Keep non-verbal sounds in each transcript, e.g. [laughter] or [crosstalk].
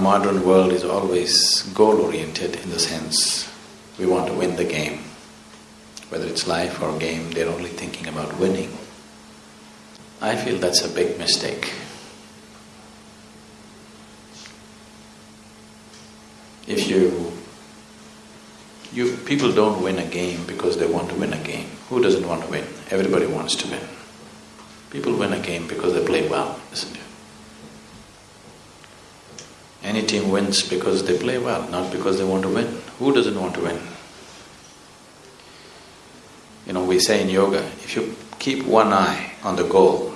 modern world is always goal-oriented in the sense we want to win the game. Whether it's life or game, they're only thinking about winning. I feel that's a big mistake. If you… you… people don't win a game because they want to win a game. Who doesn't want to win? Everybody wants to win. People win a game because they play well, isn't it? Any team wins because they play well, not because they want to win. Who doesn't want to win? You know, we say in yoga, if you keep one eye on the goal,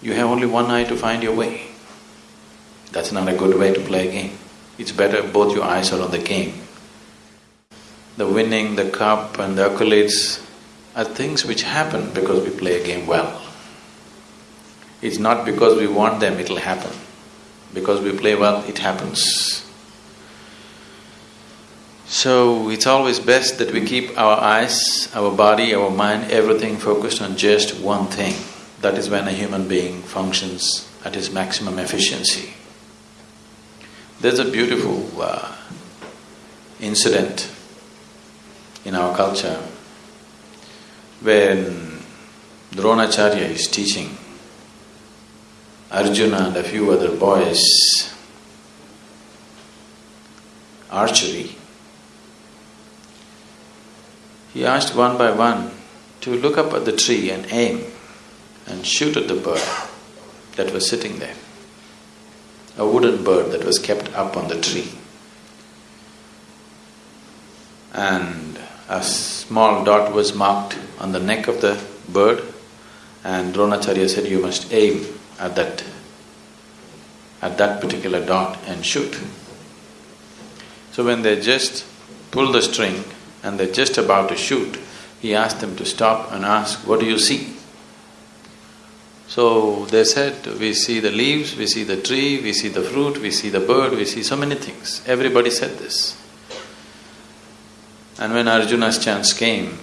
you have only one eye to find your way. That's not a good way to play a game. It's better both your eyes are on the game. The winning, the cup and the accolades are things which happen because we play a game well. It's not because we want them, it'll happen. Because we play well, it happens. So, it's always best that we keep our eyes, our body, our mind, everything focused on just one thing. That is when a human being functions at his maximum efficiency. There's a beautiful uh, incident in our culture when Dronacharya is teaching Arjuna and a few other boys. Archery, he asked one by one to look up at the tree and aim and shoot at the bird that was sitting there, a wooden bird that was kept up on the tree. And a small dot was marked on the neck of the bird and Dronacharya said, you must aim at that… at that particular dot and shoot. So when they just pull the string and they're just about to shoot, he asked them to stop and ask, what do you see? So they said, we see the leaves, we see the tree, we see the fruit, we see the bird, we see so many things. Everybody said this. And when Arjuna's chance came,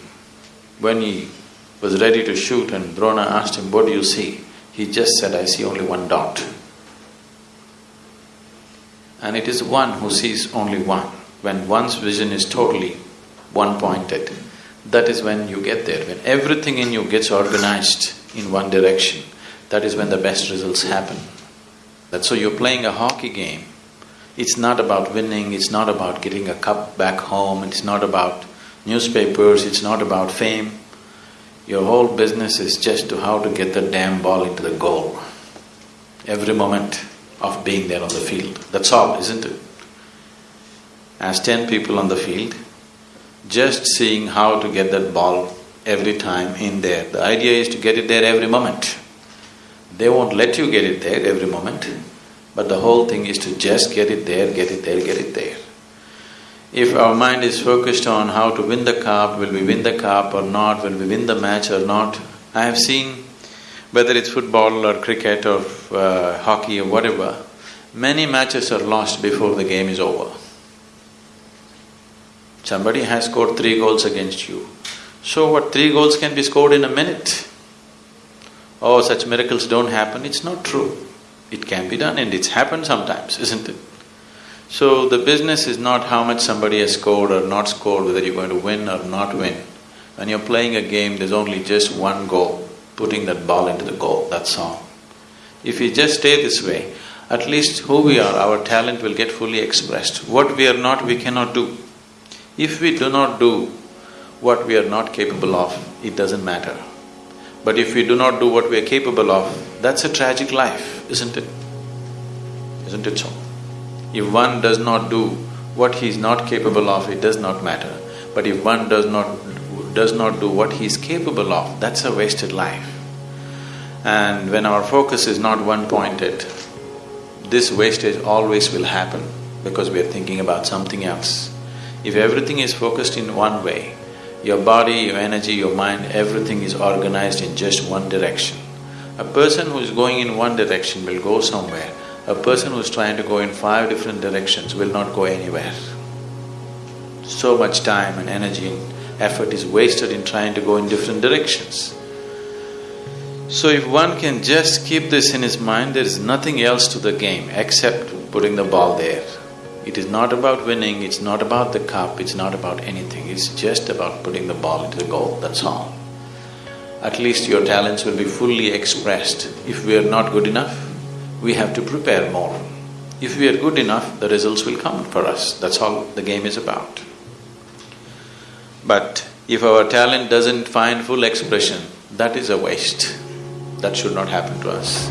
when he was ready to shoot and Drona asked him, what do you see? He just said, I see only one dot. And it is one who sees only one. When one's vision is totally one-pointed, that is when you get there. When everything in you gets organized in one direction, that is when the best results happen. That's so you're playing a hockey game. It's not about winning, it's not about getting a cup back home, it's not about newspapers, it's not about fame. Your whole business is just to how to get the damn ball into the goal. Every moment of being there on the field. That's all, isn't it? As ten people on the field, just seeing how to get that ball every time in there. The idea is to get it there every moment. They won't let you get it there every moment, but the whole thing is to just get it there, get it there, get it there. If our mind is focused on how to win the cup, will we win the cup or not, will we win the match or not, I have seen, whether it's football or cricket or uh, hockey or whatever, many matches are lost before the game is over. Somebody has scored three goals against you. So what, three goals can be scored in a minute? Oh, such miracles don't happen, it's not true. It can be done and it's happened sometimes, [laughs] isn't it? So the business is not how much somebody has scored or not scored, whether you're going to win or not win. When you're playing a game, there's only just one goal, putting that ball into the goal, that's all. If we just stay this way, at least who we are, our talent will get fully expressed. What we are not, we cannot do. If we do not do what we are not capable of, it doesn't matter. But if we do not do what we are capable of, that's a tragic life, isn't it? Isn't it so? If one does not do what he is not capable of, it does not matter. But if one does not… does not do what he is capable of, that's a wasted life. And when our focus is not one-pointed, this wastage always will happen because we are thinking about something else. If everything is focused in one way, your body, your energy, your mind, everything is organized in just one direction. A person who is going in one direction will go somewhere, a person who is trying to go in five different directions will not go anywhere. So much time and energy and effort is wasted in trying to go in different directions. So if one can just keep this in his mind, there is nothing else to the game except putting the ball there. It is not about winning, it's not about the cup, it's not about anything, it's just about putting the ball into the goal, that's all. At least your talents will be fully expressed. If we are not good enough, we have to prepare more. If we are good enough, the results will come for us, that's all the game is about. But if our talent doesn't find full expression, that is a waste. That should not happen to us.